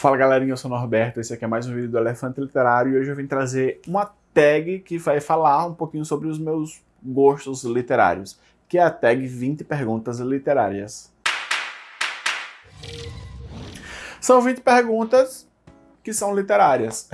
Fala galerinha, eu sou o Norberto, esse aqui é mais um vídeo do Elefante Literário e hoje eu vim trazer uma tag que vai falar um pouquinho sobre os meus gostos literários, que é a tag 20 perguntas literárias. São 20 perguntas que são literárias.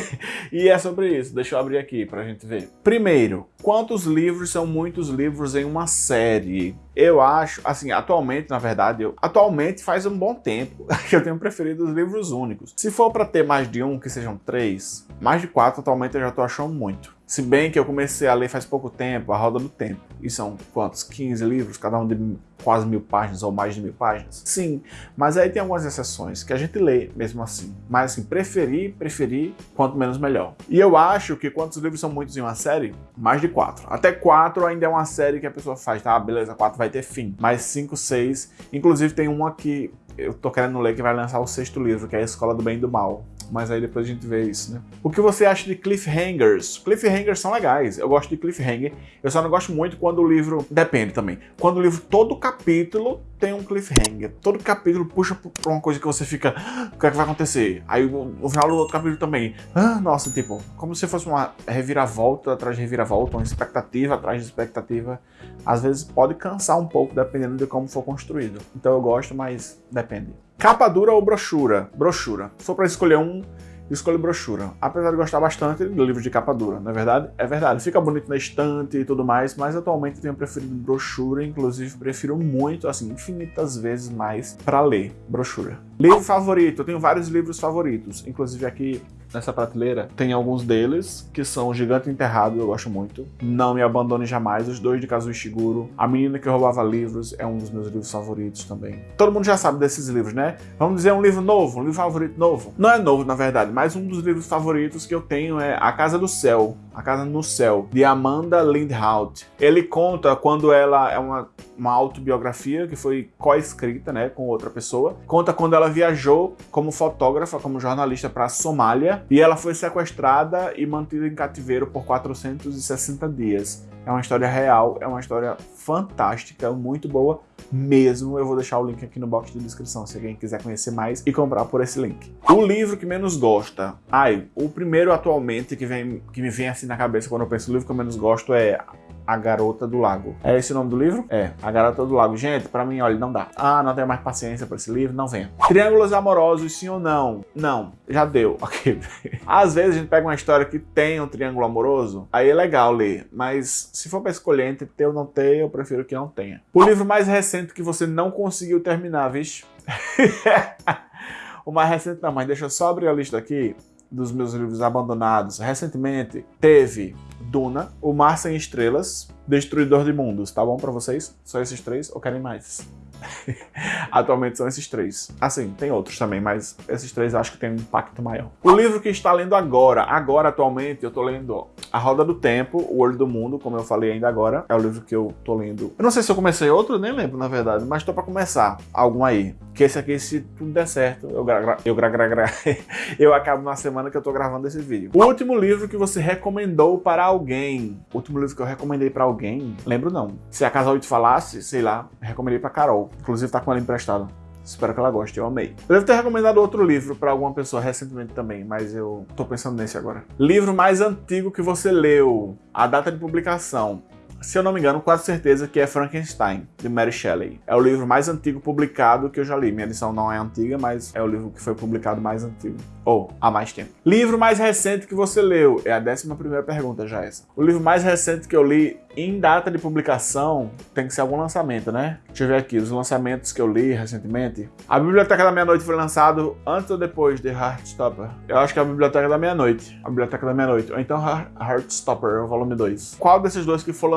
e é sobre isso, deixa eu abrir aqui pra gente ver. Primeiro, quantos livros são muitos livros em uma série? Eu acho, assim, atualmente, na verdade, eu, atualmente faz um bom tempo que eu tenho preferido os livros únicos. Se for para ter mais de um, que sejam três, mais de quatro atualmente eu já tô achando muito. Se bem que eu comecei a ler faz pouco tempo, A Roda do Tempo. E são quantos? 15 livros, cada um de quase mil páginas ou mais de mil páginas? Sim, mas aí tem algumas exceções que a gente lê mesmo assim. Mas assim, preferir, preferir, quanto menos melhor. E eu acho que quantos livros são muitos em uma série? Mais de quatro. Até quatro ainda é uma série que a pessoa faz, tá? Beleza, quatro vai ter fim. Mas cinco, seis. Inclusive tem uma que eu tô querendo ler que vai lançar o sexto livro, que é a Escola do Bem e do Mal mas aí depois a gente vê isso, né? O que você acha de cliffhangers? Cliffhangers são legais, eu gosto de cliffhanger, eu só não gosto muito quando o livro... Depende também. Quando o livro, todo capítulo tem um cliffhanger. Todo capítulo puxa pra uma coisa que você fica, ah, o que é que vai acontecer? Aí no final do outro capítulo também, ah, nossa, tipo, como se fosse uma reviravolta atrás de reviravolta, uma expectativa atrás de expectativa. Às vezes pode cansar um pouco, dependendo de como for construído. Então eu gosto, mas depende. Capa dura ou brochura? Brochura. For para escolher um, escolho brochura. Apesar de gostar bastante do livro de capa dura, não é verdade? É verdade, fica bonito na estante e tudo mais, mas atualmente tenho preferido brochura, inclusive prefiro muito, assim, infinitas vezes mais para ler brochura. Livro favorito, eu tenho vários livros favoritos, inclusive aqui nessa prateleira tem alguns deles, que são Gigante Enterrado, eu gosto muito. Não Me Abandone Jamais, os dois de Kazuo Ishiguro. A Menina que Roubava Livros é um dos meus livros favoritos também. Todo mundo já sabe desses livros, né? Vamos dizer um livro novo, um livro favorito novo. Não é novo, na verdade, mas um dos livros favoritos que eu tenho é A Casa do Céu, A Casa no Céu, de Amanda Lindhout. Ele conta quando ela é uma, uma autobiografia que foi co-escrita né, com outra pessoa. Conta quando ela viajou como fotógrafa, como jornalista para a Somália, e ela foi sequestrada e mantida em cativeiro por 460 dias. É uma história real, é uma história fantástica, muito boa mesmo. Eu vou deixar o link aqui no box de descrição se alguém quiser conhecer mais e comprar por esse link. O livro que menos gosta. Ai, o primeiro atualmente que, vem, que me vem assim na cabeça quando eu penso no livro que eu menos gosto é a Garota do Lago. É esse o nome do livro? É, A Garota do Lago. Gente, pra mim, olha, não dá. Ah, não tenho mais paciência pra esse livro, não venha. Triângulos amorosos, sim ou não? Não, já deu. Ok. Às vezes a gente pega uma história que tem um triângulo amoroso, aí é legal ler, mas se for pra escolher entre ter ou não ter, eu prefiro que não tenha. O livro mais recente que você não conseguiu terminar, vixe? o mais recente não, mas deixa eu só abrir a lista aqui dos meus livros abandonados. Recentemente teve Duna, O Mar Sem Estrelas, Destruidor de Mundos. Tá bom pra vocês? Só esses três ou querem mais? Atualmente são esses três. Assim, tem outros também, mas esses três acho que tem um impacto maior. O livro que está lendo agora, agora atualmente, eu tô lendo A Roda do Tempo, O Olho do Mundo, como eu falei ainda agora. É o livro que eu tô lendo. Eu não sei se eu comecei outro, nem lembro na verdade, mas tô pra começar algum aí. Que esse aqui, se tudo der certo, eu gra, gra eu gra, gra, gra eu acabo na semana que eu tô gravando esse vídeo. O último livro que você recomendou para alguém. O último livro que eu recomendei para alguém, lembro não. Se a Casal te falasse, sei lá, recomendei para Carol. Inclusive tá com ela emprestada. Espero que ela goste, eu amei. Eu devo ter recomendado outro livro para alguma pessoa recentemente também, mas eu tô pensando nesse agora. Livro mais antigo que você leu, a data de publicação. Se eu não me engano, quase certeza que é Frankenstein, de Mary Shelley. É o livro mais antigo publicado que eu já li. Minha edição não é antiga, mas é o livro que foi publicado mais antigo. Ou, há mais tempo. Livro mais recente que você leu? É a décima primeira pergunta já essa. O livro mais recente que eu li em data de publicação tem que ser algum lançamento, né? Deixa eu ver aqui, os lançamentos que eu li recentemente. A Biblioteca da Meia-Noite foi lançado antes ou depois de Heartstopper? Eu acho que é a Biblioteca da Meia-Noite. A Biblioteca da Meia-Noite. Ou então Heartstopper, o volume 2. Qual desses dois que for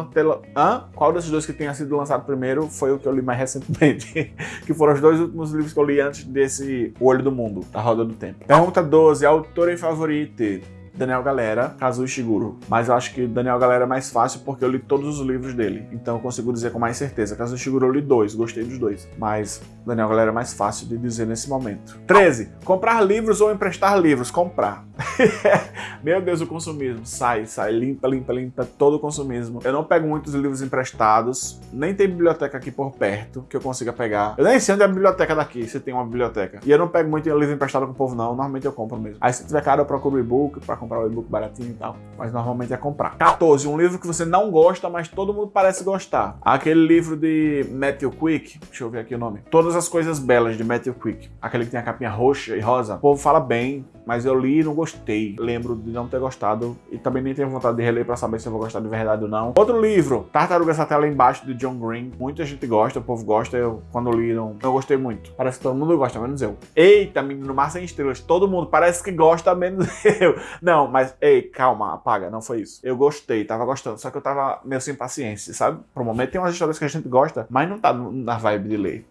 Hã? Qual desses dois que tenha sido lançado primeiro foi o que eu li mais recentemente? que foram os dois últimos livros que eu li antes desse Olho do Mundo, da Roda do Tempo. Pergunta 12. Autor e favorito? Daniel Galera, Kazuo Ishiguro. Mas eu acho que Daniel Galera é mais fácil porque eu li todos os livros dele. Então eu consigo dizer com mais certeza. Kazuo Ishiguro eu li dois, gostei dos dois. Mas Daniel Galera é mais fácil de dizer nesse momento. 13. Comprar livros ou emprestar livros? Comprar. Meu Deus, o consumismo. Sai, sai, limpa, limpa, limpa todo o consumismo. Eu não pego muitos livros emprestados, nem tem biblioteca aqui por perto que eu consiga pegar. Eu nem sei onde é a biblioteca daqui, se tem uma biblioteca. E eu não pego muito livro emprestado com o povo, não. Normalmente eu compro mesmo. Aí se tiver caro, eu procuro e-book pra comprar o e-book baratinho e tal. Mas normalmente é comprar. 14. Um livro que você não gosta, mas todo mundo parece gostar. Aquele livro de Matthew Quick. Deixa eu ver aqui o nome. Todas as coisas belas de Matthew Quick. Aquele que tem a capinha roxa e rosa. O povo fala bem, mas eu li e não gostei. Lembro de não ter gostado e também nem tenho vontade de reler para saber se eu vou gostar de verdade ou não. Outro livro, Tartarugas até lá embaixo, de John Green. Muita gente gosta, o povo gosta. Eu, quando li, não, não gostei muito. Parece que todo mundo gosta, menos eu. Eita, menino, mar sem estrelas. Todo mundo parece que gosta, menos eu. Não, mas, ei, calma, apaga. Não foi isso. Eu gostei, tava gostando. Só que eu tava meio sem paciência, sabe? Pro momento tem umas histórias que a gente gosta, mas não tá na vibe de ler.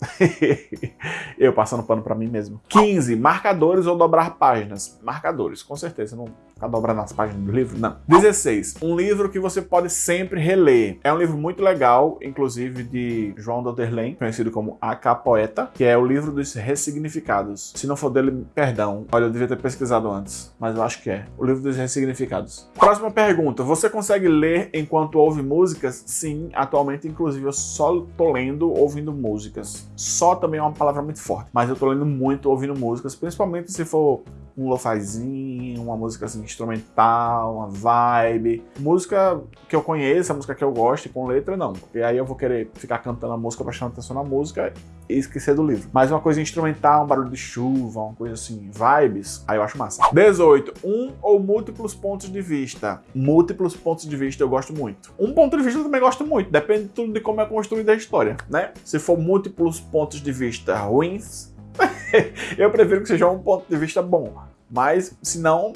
eu passando pano pra mim mesmo. 15. Marcadores ou dobrar páginas. Marcadores, com certeza. Não ficar dobrando as páginas do livro, não. 16. Um livro que você pode sempre reler. É um livro muito legal, inclusive de João Doderlen, conhecido como A Poeta, que é o livro dos ressignificados. Se não for dele, perdão. Olha, eu devia ter pesquisado antes, mas eu acho que é. O livro dos ressignificados. Próxima pergunta. Você consegue ler enquanto ouve músicas? Sim, atualmente, inclusive, eu só tô lendo ouvindo músicas. Só também é uma palavra muito forte, mas eu tô lendo muito ouvindo músicas, principalmente se for um lofazinho, uma música assim, instrumental, uma vibe. Música que eu conheço, a música que eu gosto, com letra, não. Porque aí eu vou querer ficar cantando a música, prestando atenção na música e esquecer do livro. Mas uma coisa instrumental, um barulho de chuva, uma coisa assim, vibes, aí eu acho massa. 18. Um ou múltiplos pontos de vista. Múltiplos pontos de vista eu gosto muito. Um ponto de vista eu também gosto muito, depende de tudo de como é construída a história, né? Se for múltiplos pontos de vista ruins, eu prefiro que seja um ponto de vista bom. Mas, se não,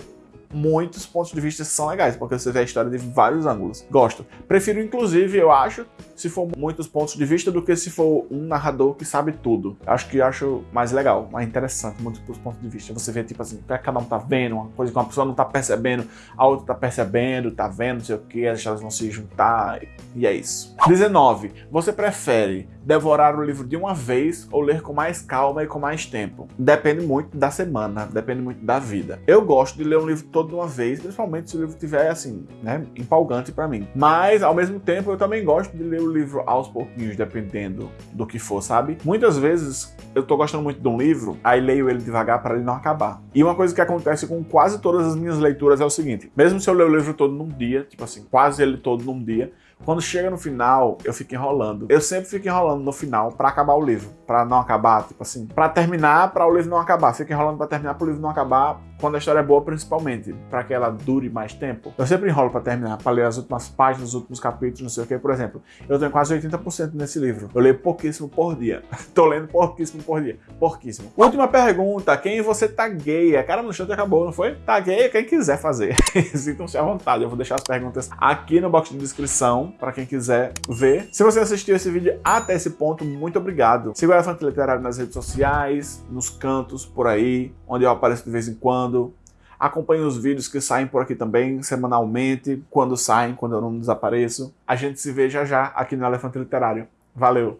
muitos pontos de vista são legais, porque você vê a história de vários ângulos. Gosto. Prefiro, inclusive, eu acho, se for muitos pontos de vista, do que se for um narrador que sabe tudo. Acho que acho mais legal, mais interessante, múltiplos pontos de vista. Você vê, tipo assim, cada um tá vendo, uma coisa que uma pessoa não tá percebendo, a outra tá percebendo, tá vendo, não sei o que, as histórias vão se juntar, e é isso. 19. Você prefere devorar o livro de uma vez ou ler com mais calma e com mais tempo? Depende muito da semana, depende muito da vida. Eu gosto de ler um livro todo de uma vez, principalmente se o livro tiver assim, né, empolgante para mim. Mas ao mesmo tempo eu também gosto de ler o livro aos pouquinhos, dependendo do que for, sabe? Muitas vezes eu tô gostando muito de um livro, aí leio ele devagar para ele não acabar. E uma coisa que acontece com quase todas as minhas leituras é o seguinte: mesmo se eu ler o livro todo num dia, tipo assim, quase ele todo num dia, quando chega no final, eu fico enrolando. Eu sempre fico enrolando no final para acabar o livro, para não acabar, tipo assim, para terminar, para o livro não acabar. Fico enrolando para terminar, para o livro não acabar, quando a história é boa, principalmente, para que ela dure mais tempo. Eu sempre enrolo para terminar, para ler as últimas páginas, os últimos capítulos, não sei o que. Por exemplo, eu tenho quase 80% nesse livro. Eu leio pouquíssimo por dia. Tô lendo pouquíssimo por dia. Pouquíssimo. Última pergunta: quem você tagueia? Cara, no chat acabou, não foi? Tagueia quem quiser fazer. Sintam-se à vontade. Eu vou deixar as perguntas aqui no box de descrição para quem quiser ver. Se você assistiu esse vídeo até esse ponto, muito obrigado. Siga o Elefante Literário nas redes sociais, nos cantos por aí, onde eu apareço de vez em quando. Acompanhe os vídeos que saem por aqui também, semanalmente, quando saem, quando eu não desapareço. A gente se vê já já aqui no Elefante Literário. Valeu!